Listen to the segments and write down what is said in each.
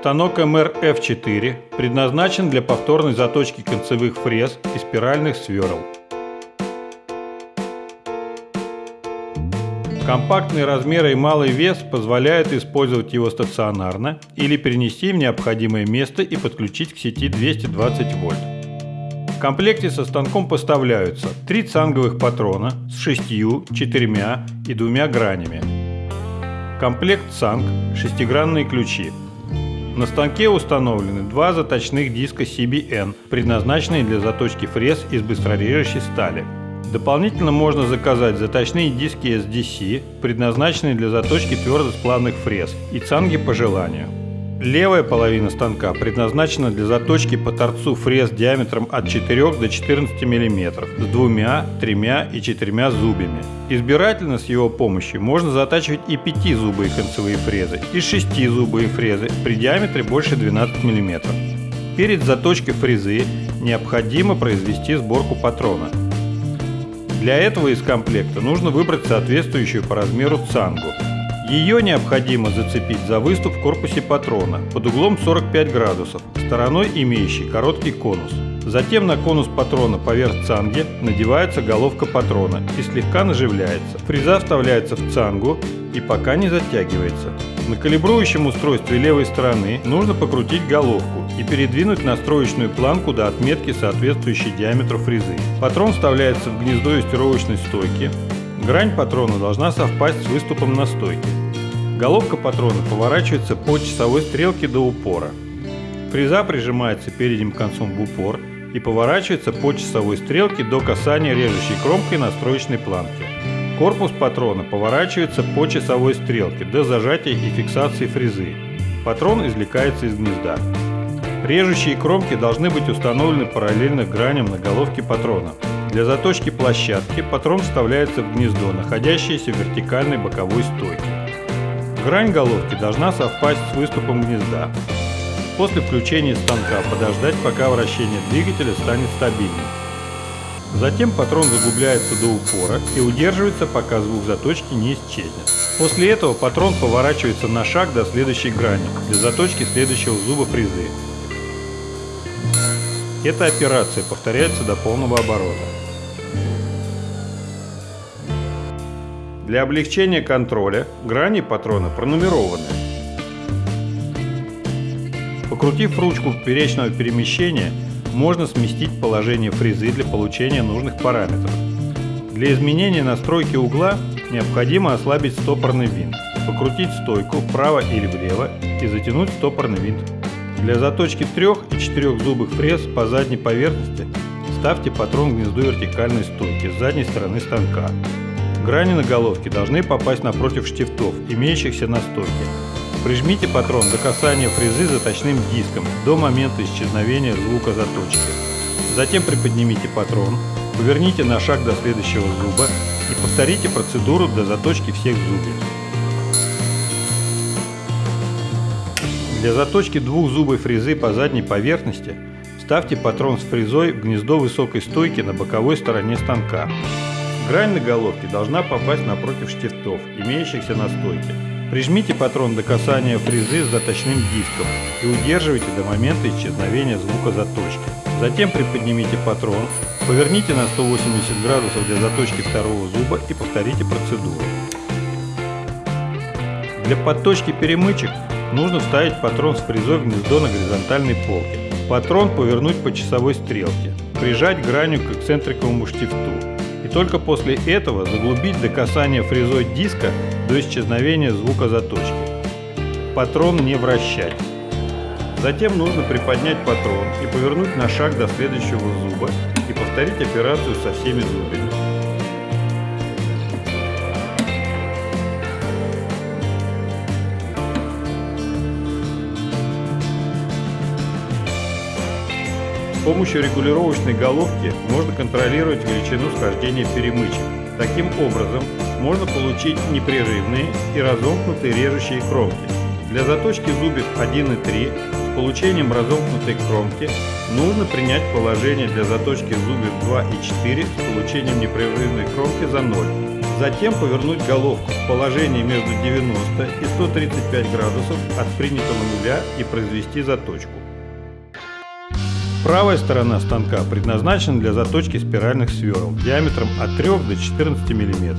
Станок МР F4 предназначен для повторной заточки концевых фрез и спиральных сверл. Компактные размеры и малый вес позволяют использовать его стационарно или перенести в необходимое место и подключить к сети 220 вольт. В комплекте со станком поставляются три цанговых патрона с шестью, четырьмя и двумя гранями. Комплект цанг, шестигранные ключи. На станке установлены два заточных диска CBN, предназначенные для заточки фрез из быстрорежущей стали – Дополнительно можно заказать заточные диски SDC, предназначенные для заточки твердосплавных фрез, и цанги по желанию. Левая половина станка предназначена для заточки по торцу фрез диаметром от 4 до 14 мм с двумя, тремя и четырьмя зубьями. Избирательно с его помощью можно затачивать и 5-зубые концевые фрезы, и 6-зубые фрезы при диаметре больше 12 мм. Перед заточкой фрезы необходимо произвести сборку патрона – для этого из комплекта нужно выбрать соответствующую по размеру цангу. Ее необходимо зацепить за выступ в корпусе патрона под углом 45 градусов, стороной имеющей короткий конус. Затем на конус патрона поверх цанги надевается головка патрона и слегка наживляется. Фреза вставляется в цангу и пока не затягивается. На калибрующем устройстве левой стороны нужно покрутить головку и передвинуть настроечную планку до отметки, соответствующей диаметру фрезы. Патрон вставляется в гнездо юстировочной стойки. Грань патрона должна совпасть с выступом на стойке. Головка патрона поворачивается по часовой стрелке до упора. Фреза прижимается передним концом в упор и поворачивается по часовой стрелке до касания режущей кромкой настроечной планки. Корпус патрона поворачивается по часовой стрелке до зажатия и фиксации фрезы. Патрон извлекается из гнезда. Режущие кромки должны быть установлены параллельно граням на головке патрона. Для заточки площадки патрон вставляется в гнездо, находящееся в вертикальной боковой стойке. Грань головки должна совпасть с выступом гнезда. После включения станка подождать, пока вращение двигателя станет стабильным. Затем патрон заглубляется до упора и удерживается, пока звук заточки не исчезнет. После этого патрон поворачивается на шаг до следующей грани для заточки следующего зуба фрезы. Эта операция повторяется до полного оборота. Для облегчения контроля грани патрона пронумерованы. Покрутив ручку поперечного перемещения, можно сместить положение фрезы для получения нужных параметров. Для изменения настройки угла необходимо ослабить стопорный винт, покрутить стойку вправо или влево и затянуть стопорный винт. Для заточки трех и четырех зубых фрез по задней поверхности ставьте патрон в гнездо вертикальной стойки с задней стороны станка. Грани на головке должны попасть напротив штифтов, имеющихся на стойке. Прижмите патрон до касания фрезы заточным диском до момента исчезновения звука заточки. Затем приподнимите патрон, поверните на шаг до следующего зуба и повторите процедуру до заточки всех зубьев. Для заточки двухзубой фрезы по задней поверхности ставьте патрон с фрезой в гнездо высокой стойки на боковой стороне станка. Грань на головке должна попасть напротив штифтов, имеющихся на стойке. Прижмите патрон до касания фрезы с заточным диском и удерживайте до момента исчезновения звука заточки. Затем приподнимите патрон, поверните на 180 градусов для заточки второго зуба и повторите процедуру. Для подточки перемычек нужно вставить патрон с фрезой в гнездо на горизонтальной полке. Патрон повернуть по часовой стрелке, прижать гранью к эксцентриковому штифту и только после этого заглубить до касания фрезой диска до исчезновения звука заточки. Патрон не вращать. Затем нужно приподнять патрон и повернуть на шаг до следующего зуба и повторить операцию со всеми зубами. Помощью регулировочной головки можно контролировать величину схождения перемычек. Таким образом, можно получить непрерывные и разомкнутые режущие кромки. Для заточки зубьев 1 и 3 с получением разомкнутой кромки нужно принять положение для заточки зубьев 2 и 4 с получением непрерывной кромки за 0. Затем повернуть головку в положении между 90 и 135 градусов от принятого нуля и произвести заточку. Правая сторона станка предназначена для заточки спиральных сверл диаметром от 3 до 14 мм.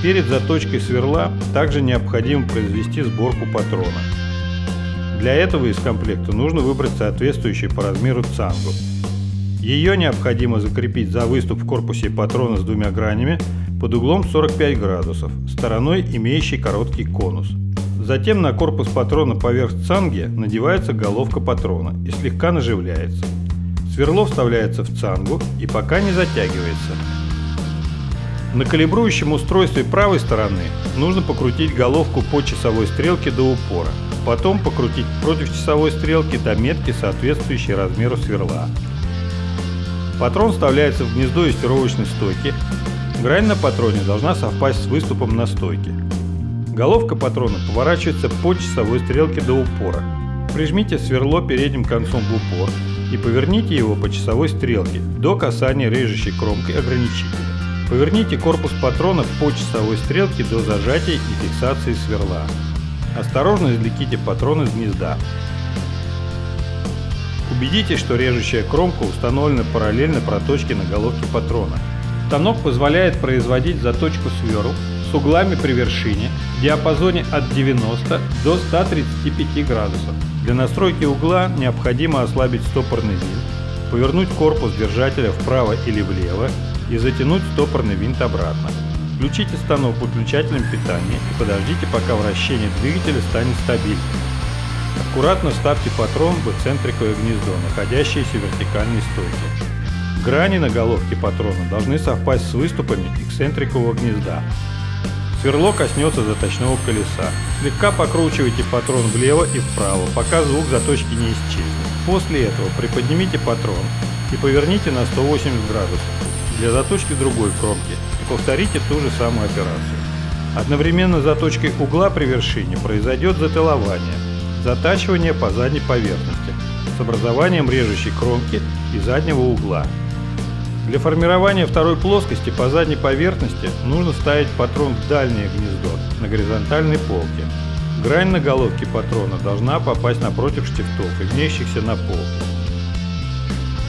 Перед заточкой сверла также необходимо произвести сборку патрона. Для этого из комплекта нужно выбрать соответствующую по размеру цангу. Ее необходимо закрепить за выступ в корпусе патрона с двумя гранями под углом 45 градусов, стороной имеющей короткий конус. Затем на корпус патрона поверх цанги надевается головка патрона и слегка наживляется. Сверло вставляется в цангу и пока не затягивается. На калибрующем устройстве правой стороны нужно покрутить головку по часовой стрелке до упора, потом покрутить против часовой стрелки до метки, соответствующей размеру сверла. Патрон вставляется в гнездо юстировочной стойки. Грань на патроне должна совпасть с выступом на стойке. Головка патрона поворачивается по часовой стрелке до упора. Прижмите сверло передним концом в упор и поверните его по часовой стрелке до касания режущей кромкой ограничителя. Поверните корпус патрона по часовой стрелке до зажатия и фиксации сверла. Осторожно извлеките патрон из гнезда. Убедитесь, что режущая кромка установлена параллельно проточке на головке патрона. Станок позволяет производить заточку сверл с углами при вершине в диапазоне от 90 до 135 градусов. Для настройки угла необходимо ослабить стопорный винт, повернуть корпус держателя вправо или влево и затянуть стопорный винт обратно. Включите станок выключателем питания и подождите, пока вращение двигателя станет стабильным. Аккуратно вставьте патрон в эксцентриковое гнездо, находящееся в вертикальной стойке. Грани на головке патрона должны совпасть с выступами эксцентрикового гнезда. Сверло коснется заточного колеса. Слегка покручивайте патрон влево и вправо, пока звук заточки не исчезнет. После этого приподнимите патрон и поверните на 180 градусов для заточки другой кромки и повторите ту же самую операцию. Одновременно с заточкой угла при вершине произойдет затылование, затачивание по задней поверхности с образованием режущей кромки и заднего угла. Для формирования второй плоскости по задней поверхности нужно ставить патрон в дальнее гнездо на горизонтальной полке. Грань на головке патрона должна попасть напротив штифтов, имеющихся на полке.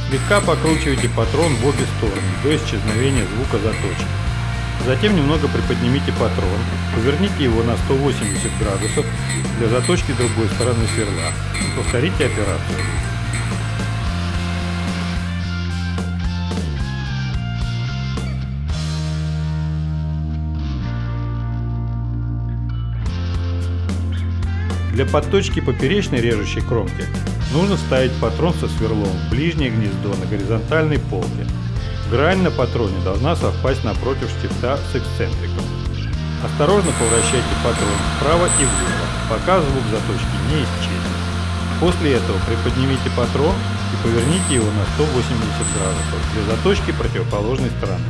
Слегка покручивайте патрон в обе стороны до исчезновения звука заточки. Затем немного приподнимите патрон, поверните его на 180 градусов для заточки другой стороны сверла и повторите операцию. Для подточки поперечной режущей кромки нужно ставить патрон со сверлом в ближнее гнездо на горизонтальной полке. Грань на патроне должна совпасть напротив штифта с эксцентриком. Осторожно поворачивайте патрон вправо и влево, пока звук заточки не исчезнет. После этого приподнимите патрон и поверните его на 180 градусов для заточки противоположной стороны.